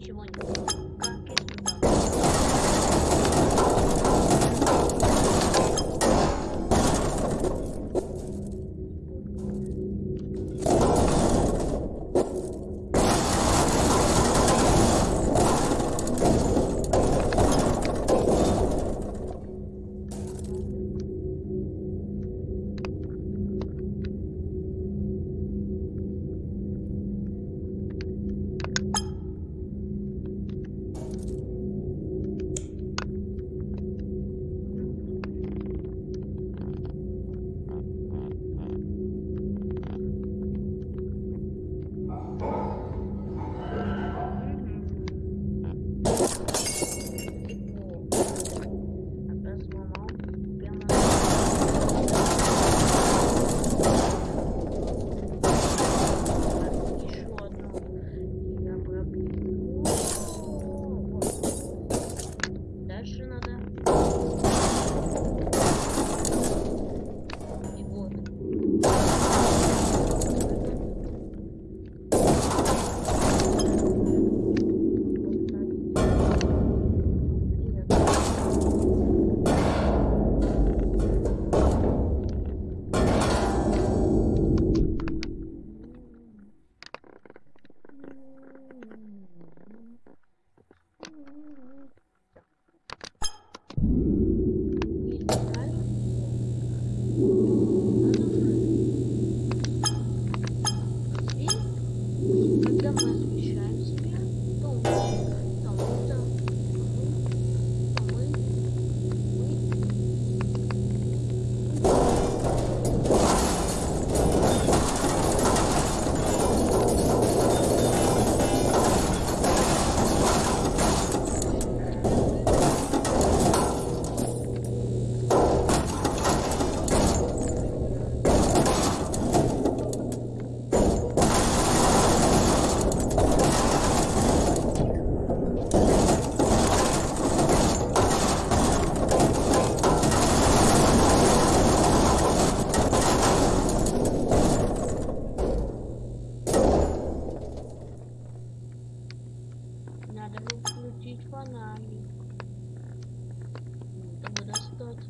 시원 이. Включить фонарик. Чтобы достать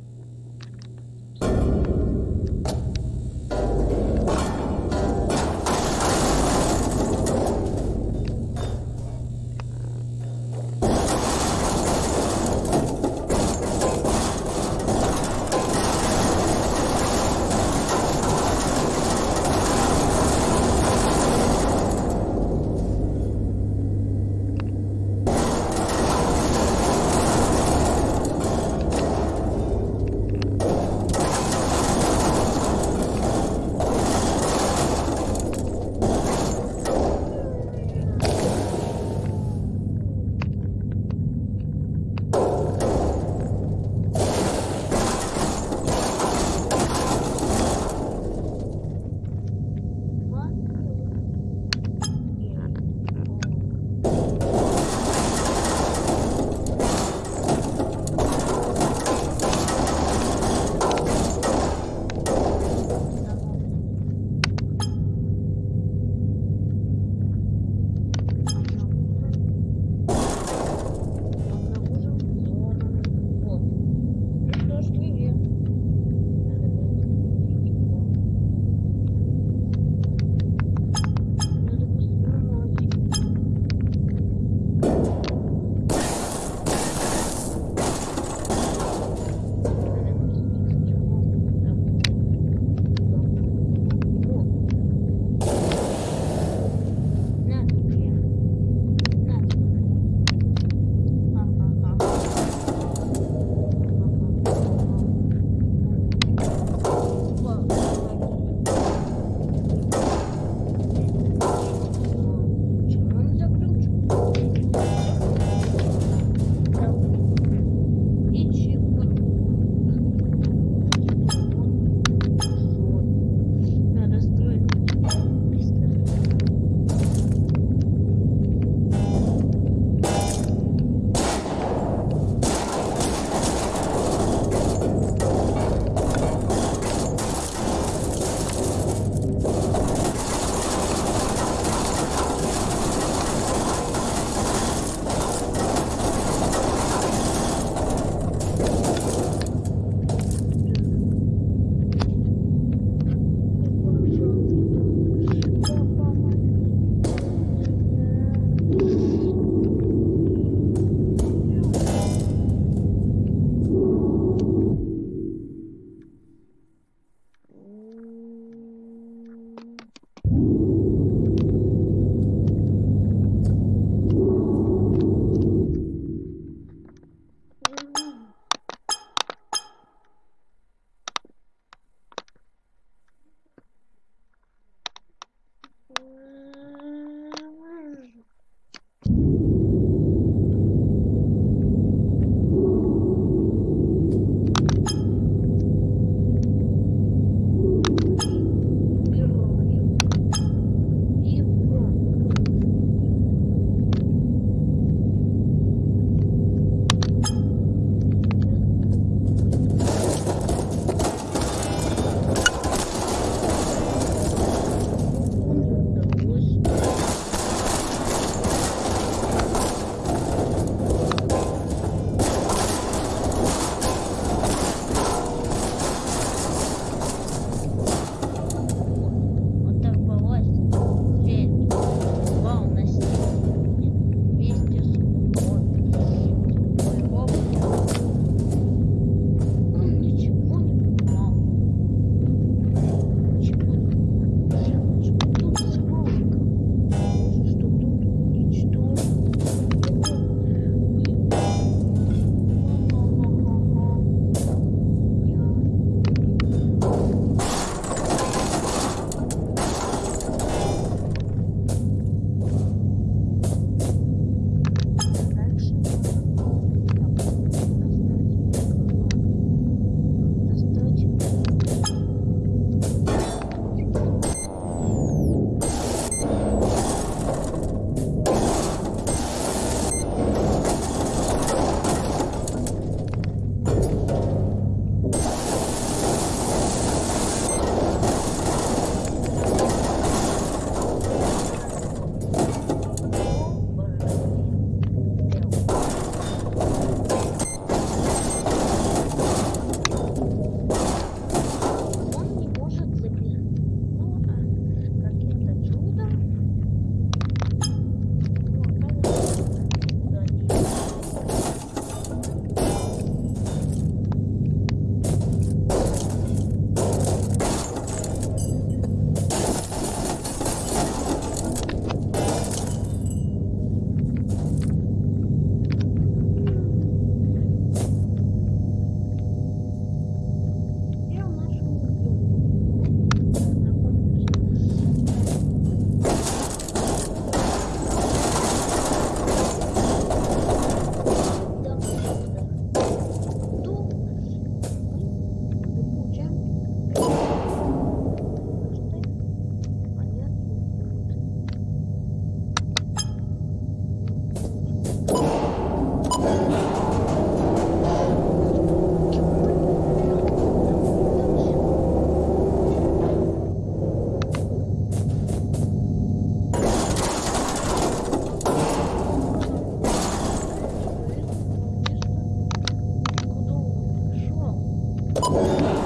Oh.